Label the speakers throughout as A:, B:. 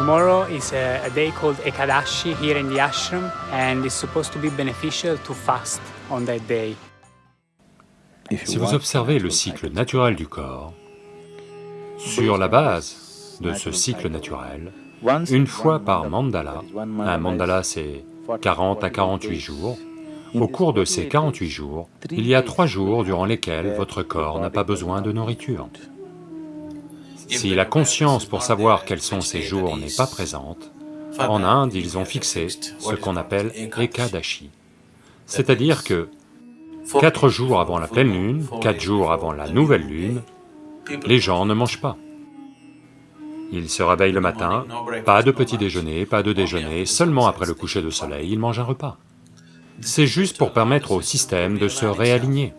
A: Tomorrow is a, a, day called Ekadashi here in the ashram and it's supposed to be beneficial to fast on that day.
B: Si vous observez le cycle naturel du corps, sur la base de ce cycle naturel, une fois par mandala, un mandala c'est 40 à 48 jours, au cours de ces 48 jours, il y a trois jours durant lesquels votre corps n'a pas besoin de nourriture. Si la conscience pour savoir quels sont ces jours n'est pas présente, en Inde, ils ont fixé ce qu'on appelle Ekadashi, c'est-à-dire que quatre jours avant la pleine lune, quatre jours avant la nouvelle lune, les gens ne mangent pas. Ils se réveillent le matin, pas de petit déjeuner, pas de déjeuner, seulement après le coucher de soleil, ils mangent un repas. C'est juste pour permettre au système de se réaligner.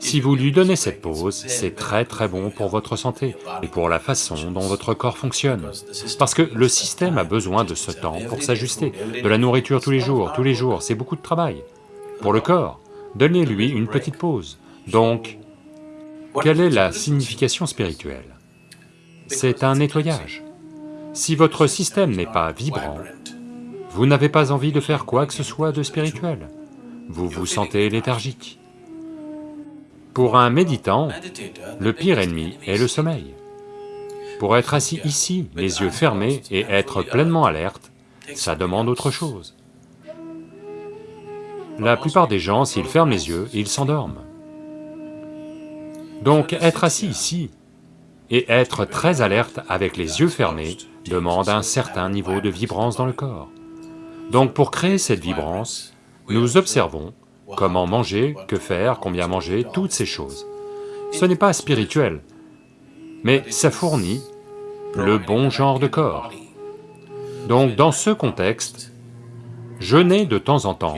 B: Si vous lui donnez cette pause, c'est très très bon pour votre santé et pour la façon dont votre corps fonctionne. Parce que le système a besoin de ce temps pour s'ajuster, de la nourriture tous les jours, tous les jours, c'est beaucoup de travail. Pour le corps, donnez-lui une petite pause. Donc, quelle est la signification spirituelle? C'est un nettoyage. Si votre système n'est pas vibrant, vous n'avez pas envie de faire quoi que ce soit de spirituel. Vous vous sentez léthargique. Pour un méditant, le pire ennemi est le sommeil. Pour être assis ici, les yeux fermés et être pleinement alerte, ça demande autre chose. La plupart des gens, s'ils ferment les yeux, ils s'endorment. Donc être assis ici et être très alerte avec les yeux fermés demande un certain niveau de vibrance dans le corps. Donc pour créer cette vibrance, nous observons comment manger, que faire, combien manger, toutes ces choses. Ce n'est pas spirituel, mais ça fournit le bon genre de corps. Donc dans ce contexte, jeûner de temps en temps,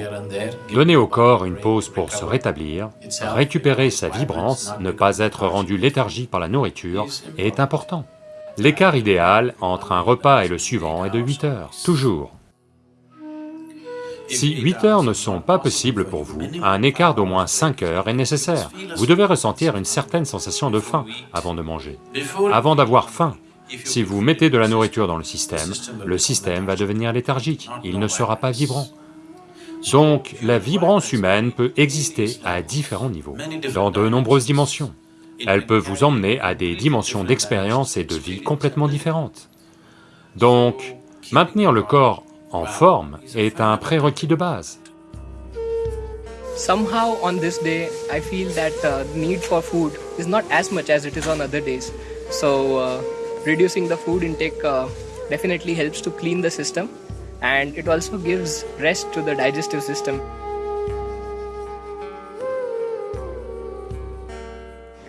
B: donner au corps une pause pour se rétablir, récupérer sa vibrance, ne pas être rendu léthargique par la nourriture est important. L'écart idéal entre un repas et le suivant est de 8 heures, toujours. Si 8 heures ne sont pas possibles pour vous, un écart d'au moins 5 heures est nécessaire. Vous devez ressentir une certaine sensation de faim avant de manger. Avant d'avoir faim, si vous mettez de la nourriture dans le système, le système va devenir léthargique, il ne sera pas vibrant. Donc, la vibrance humaine peut exister à différents niveaux, dans de nombreuses dimensions. Elle peut vous emmener à des dimensions d'expérience et de vie complètement différentes. Donc, maintenir le corps en forme est un prérequis de base.
C: Somehow on this day, I feel that uh, need for food is not as much as it is on other days. So uh, reducing the food intake uh, definitely helps to clean the system and it also gives rest to the digestive system.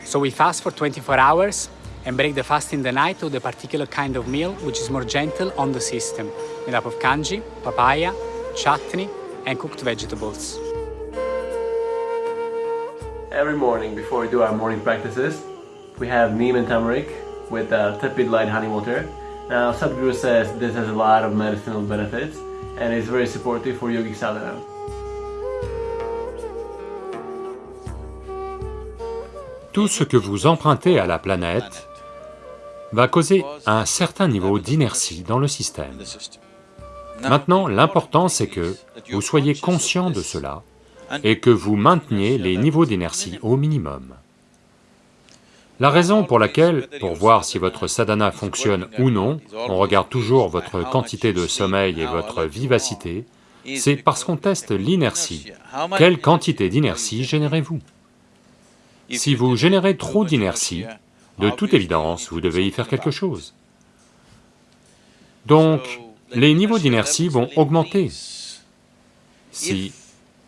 A: So we fast for 24 hours and break the fast in the night with a particular kind of meal which is more gentle on the system, made up of kanji, papaya, chutney and cooked vegetables.
D: Every morning before we do our morning practices, we have neem and turmeric with uh, tepid light honey water. Now Sadhguru says this has a lot of medicinal benefits and is very supportive for yogic sadhana.
B: Tout ce que vous empruntez à la planète va causer un certain niveau d'inertie dans le système. Maintenant, l'important c'est que vous soyez conscient de cela et que vous mainteniez les niveaux d'inertie au minimum. La raison pour laquelle, pour voir si votre sadhana fonctionne ou non, on regarde toujours votre quantité de sommeil et votre vivacité, c'est parce qu'on teste l'inertie. Quelle quantité d'inertie générez-vous? Si vous générez trop d'inertie, de toute évidence, vous devez y faire quelque chose. Donc, les niveaux d'inertie vont augmenter. Si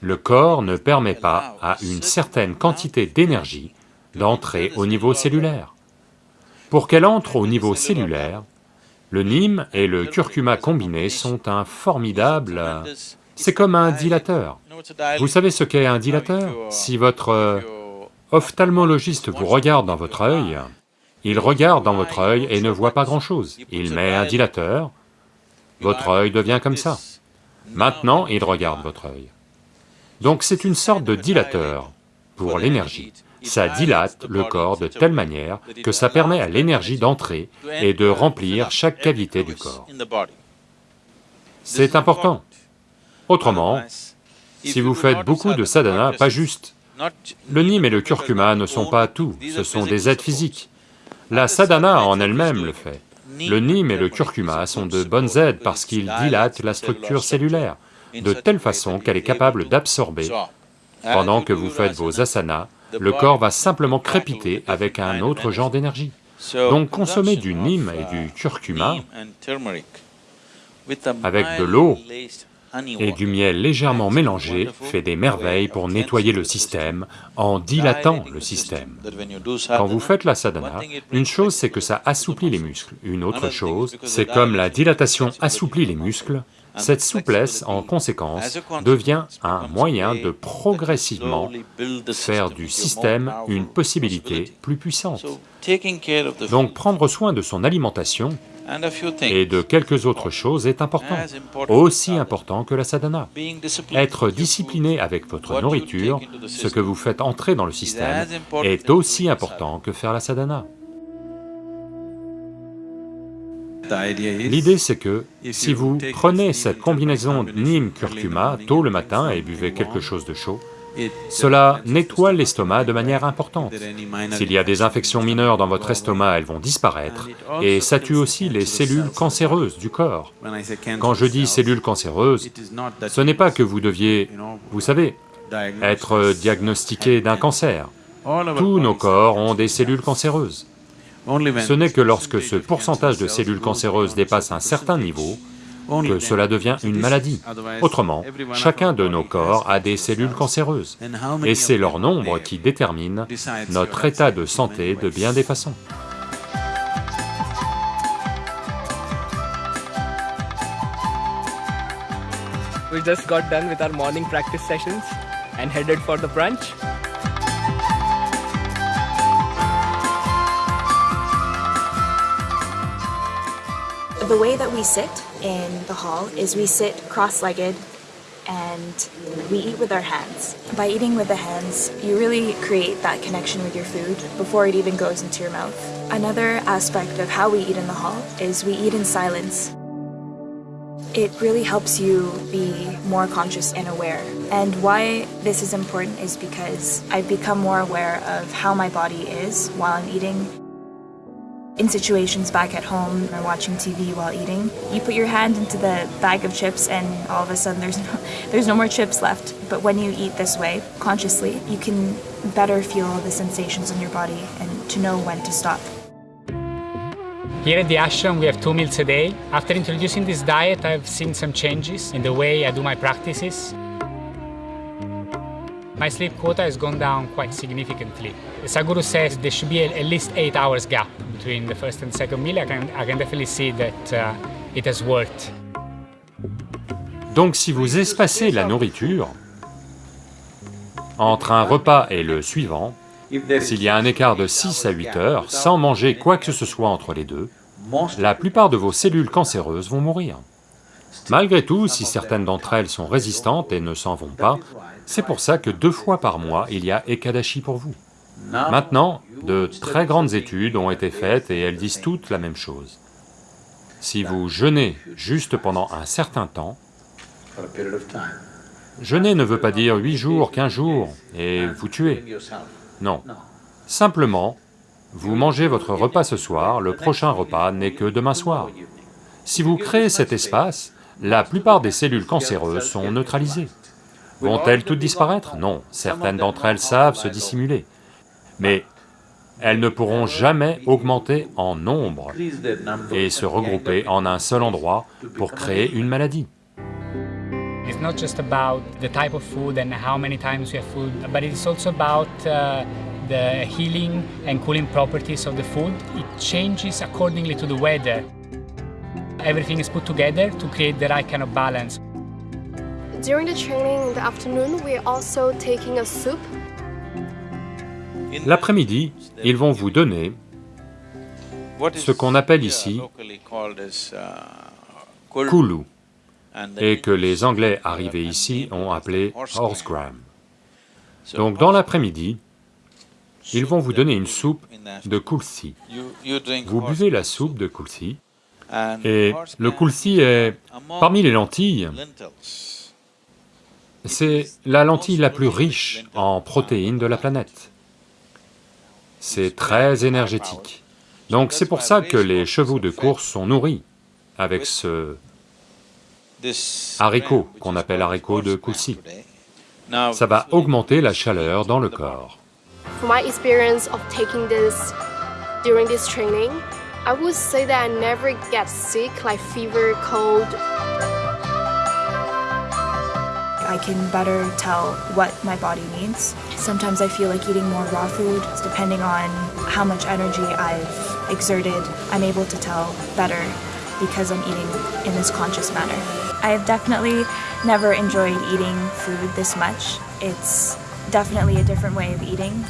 B: le corps ne permet pas à une certaine quantité d'énergie d'entrer au niveau cellulaire. Pour qu'elle entre au niveau cellulaire, le nîmes et le curcuma combinés sont un formidable... C'est comme un dilateur. Vous savez ce qu'est un dilateur? Si votre ophtalmologiste vous regarde dans votre œil, il regarde dans votre œil et ne voit pas grand-chose. Il met un dilateur, votre œil devient comme ça. Maintenant, il regarde votre œil. Donc c'est une sorte de dilateur pour l'énergie. ça dilate le corps de telle manière que ça permet à l'énergie d'entrer et de remplir chaque cavité du corps. C'est important. Autrement, si vous faites beaucoup de sadhana, pas juste, le nim et le curcuma ne sont pas tout, ce sont des aides physiques. La sadhana en elle-même le fait. Le nim et le curcuma sont de bonnes aides parce qu'ils dilatent la structure cellulaire, de telle façon qu'elle est capable d'absorber. Pendant que vous faites vos asanas, le corps va simplement crépiter avec un autre genre d'énergie. Donc consommer du nim et du curcuma avec de l'eau et du miel légèrement mélangé fait des merveilles pour nettoyer le système en dilatant le système. Quand vous faites la sadhana, une chose c'est que ça assouplit les muscles, une autre chose, c'est comme la dilatation assouplit les muscles, cette souplesse, en conséquence, devient un moyen de progressivement faire du système une possibilité plus puissante. Donc prendre soin de son alimentation et de quelques autres choses est important, aussi important que la sadhana. Être discipliné avec votre nourriture, ce que vous faites entrer dans le système, est aussi important que faire la sadhana. L'idée c'est que si vous prenez cette combinaison Nim-Curcuma tôt le matin et buvez quelque chose de chaud, cela nettoie l'estomac de manière importante. S'il y a des infections mineures dans votre estomac, elles vont disparaître, et ça tue aussi les cellules cancéreuses du corps. Quand je dis cellules cancéreuses, ce n'est pas que vous deviez, vous savez, être diagnostiqué d'un cancer. Tous nos corps ont des cellules cancéreuses. Ce n'est que lorsque ce pourcentage de cellules cancéreuses dépasse un certain niveau que cela devient une maladie. Autrement, chacun de nos corps a des cellules cancéreuses, et c'est leur nombre qui détermine notre état de santé de bien des façons.
C: We just got done with our morning practice sessions and headed for the brunch.
E: The way that we sit in the hall is we sit cross-legged and we eat with our hands. By eating with the hands, you really create that connection with your food before it even goes into your mouth. Another aspect of how we eat in the hall is we eat in silence. It really helps you be more conscious and aware. And why this is important is because I've become more aware of how my body is while I'm eating in situations back at home or watching TV while eating, you put your hand into the bag of chips and all of a sudden there's no, there's no more chips left. But when you eat this way, consciously, you can better feel the sensations in your body and to know when to stop.
A: Here at the ashram we have two meals a day. After introducing this diet I've seen some changes in the way I do my practices. My sleep quota has gone down quite significantly. Saguru says there should be at least 8 hours gap meal.
B: Donc si vous espacez la nourriture entre un repas et le suivant, s'il y a un écart de 6 à 8 heures, sans manger quoi que ce soit entre les deux, la plupart de vos cellules cancéreuses vont mourir. Malgré tout, si certaines d'entre elles sont résistantes et ne s'en vont pas, c'est pour ça que deux fois par mois, il y a Ekadashi pour vous. Maintenant, de très grandes études ont été faites et elles disent toutes la même chose. Si vous jeûnez juste pendant un certain temps, jeûner ne veut pas dire huit jours, quinze jours, et vous tuez. Non. Simplement, vous mangez votre repas ce soir, le prochain repas n'est que demain soir. Si vous créez cet espace, la plupart des cellules cancéreuses sont neutralisées. Vont-elles toutes disparaître? Non, certaines d'entre elles savent se dissimuler. Mais elles ne pourront jamais augmenter en nombre et se regrouper en un seul endroit pour créer une maladie.
A: It's not just about the type of food and how many times we have food, but it's also about uh, the healing and cooling properties of the food. It changes accordingly to the weather. Everything is put together to create the right kind of balance.
F: During the training in the afternoon, we're also taking a soup.
B: L'après-midi, ils vont vous donner ce qu'on appelle ici kulu, et que les Anglais arrivés ici ont appelé horsegram. Donc dans l'après-midi, ils vont vous donner une soupe de kulsi. Vous buvez la soupe de kulsi, et le kulsi est, parmi les lentilles, c'est la lentille la plus riche en protéines de la planète. C'est très énergétique. Donc c'est pour ça que les chevaux de course sont nourris avec ce haricot qu'on appelle haricot de kulsi. Ça va augmenter la chaleur dans le corps.
F: My experience of taking this during this training, I would say that I never get sick like fever, cold.
E: I can better tell what my body needs. Sometimes I feel like eating more raw food, depending on how much energy I've exerted, I'm able to tell better because I'm eating in this conscious manner. I've definitely never enjoyed eating food this much. It's definitely a different way of eating.